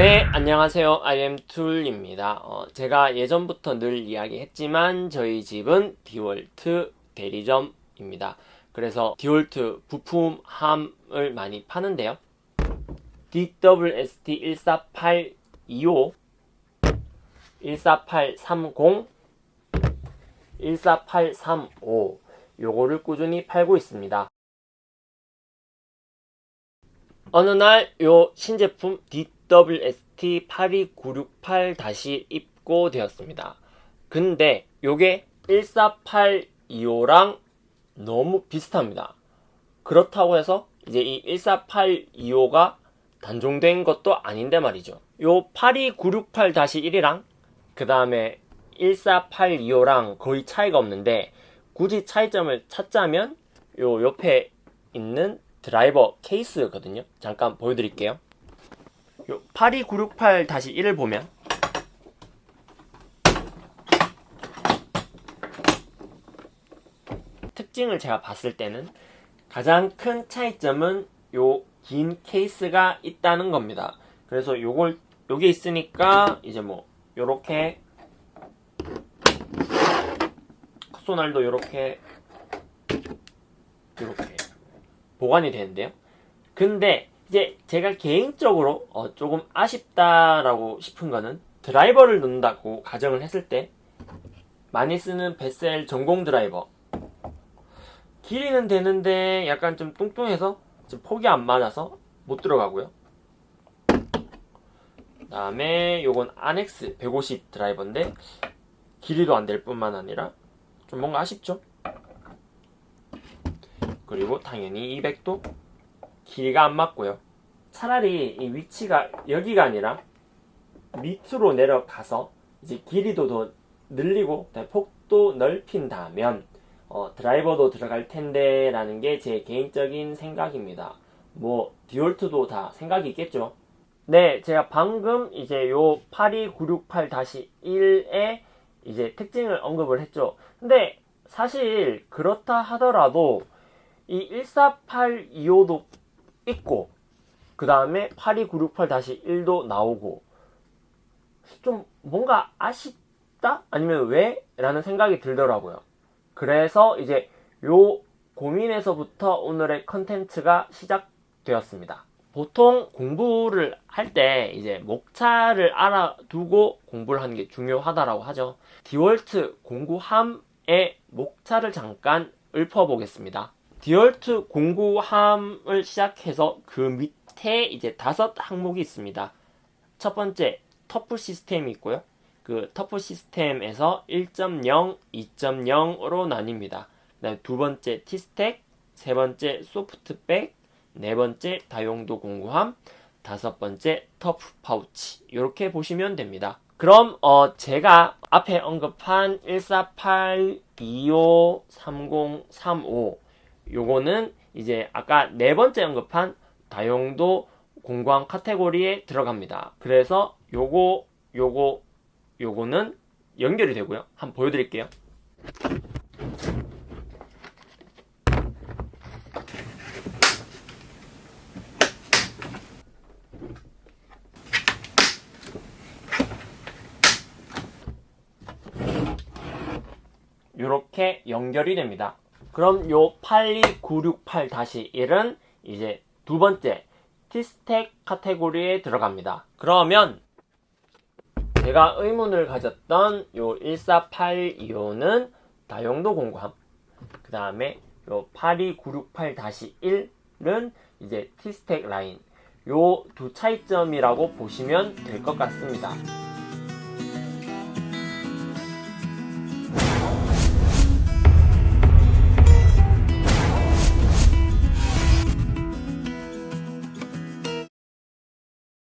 네, 안녕하세요. IM툴입니다. 어, 제가 예전부터 늘 이야기했지만 저희 집은 디월트 대리점입니다. 그래서 디월트 부품함을 많이 파는데요. DWST 14825, 14830, 14835 요거를 꾸준히 팔고 있습니다. 어느 날 요 신제품 DWST82968 입고되었습니다. 근데 요게 14825랑 너무 비슷합니다. 그렇다고 해서 이제 이 14825가 단종된 것도 아닌데 말이죠. 요 82968-1이랑 그 다음에 14825랑 거의 차이가 없는데 굳이 차이점을 찾자면 요 옆에 있는 드라이버 케이스거든요. 잠깐 보여드릴게요. 요 82968-1을 보면 특징을 제가 봤을 때는 가장 큰 차이점은 요 긴 케이스가 있다는 겁니다. 그래서 요걸 요게 있으니까 이제 뭐 요렇게 컷소날도 요렇게 요렇게 보관이 되는데요. 근데 이제 제가 개인적으로 어 조금 아쉽다라고 싶은 거는 드라이버를 넣는다고 가정을 했을 때 많이 쓰는 베셀 전공 드라이버 길이는 되는데 약간 좀 뚱뚱해서 좀 폭이 안 맞아서 못 들어가고요. 그 다음에 요건 아넥스 150 드라이버인데 길이도 안 될 뿐만 아니라 좀 뭔가 아쉽죠? 그리고 당연히 200도 길이가 안 맞고요. 차라리 이 위치가 여기가 아니라 밑으로 내려가서 이제 길이도 더 늘리고 폭도 넓힌다면 어, 드라이버도 들어갈 텐데 라는 게 제 개인적인 생각입니다. 뭐 디올트도 다 생각이 있겠죠. 네, 제가 방금 이제 요 82968-1의 이제 특징을 언급을 했죠. 근데 사실 그렇다 하더라도 이 14825도 있고 그 다음에 82968-1도 나오고 좀 뭔가 아쉽다? 아니면 왜? 라는 생각이 들더라고요. 그래서 이제 요 고민에서부터 오늘의 컨텐츠가 시작되었습니다. 보통 공부를 할 때 이제 목차를 알아두고 공부를 하는 게 중요하다라고 하죠. DeWalt 공구함의 목차를 잠깐 읊어보겠습니다. DeWalt 공구함을 시작해서 그 밑에 이제 다섯 항목이 있습니다. 첫 번째 ToughSystem이 있고요. 그 ToughSystem에서 1.0, 2.0으로 나뉩니다. 두 번째 티스텍, 세 번째 소프트백, 네 번째 다용도 공구함, 다섯 번째 터프 파우치 이렇게 보시면 됩니다. 그럼 어 제가 앞에 언급한 148, 25, 30, 35 요거는 이제 아까 네 번째 언급한 다용도 공구함 카테고리에 들어갑니다. 그래서 요거 요거 요거는 연결이 되고요. 한번 보여드릴게요. 이렇게 연결이 됩니다. 그럼 요 82968-1은 이제 두 번째 티스텍 카테고리에 들어갑니다. 그러면 제가 의문을 가졌던 요 14825는 다용도 공구함 그 다음에 요 82968-1은 이제 티스텍 라인 요 두 차이점이라고 보시면 될 것 같습니다.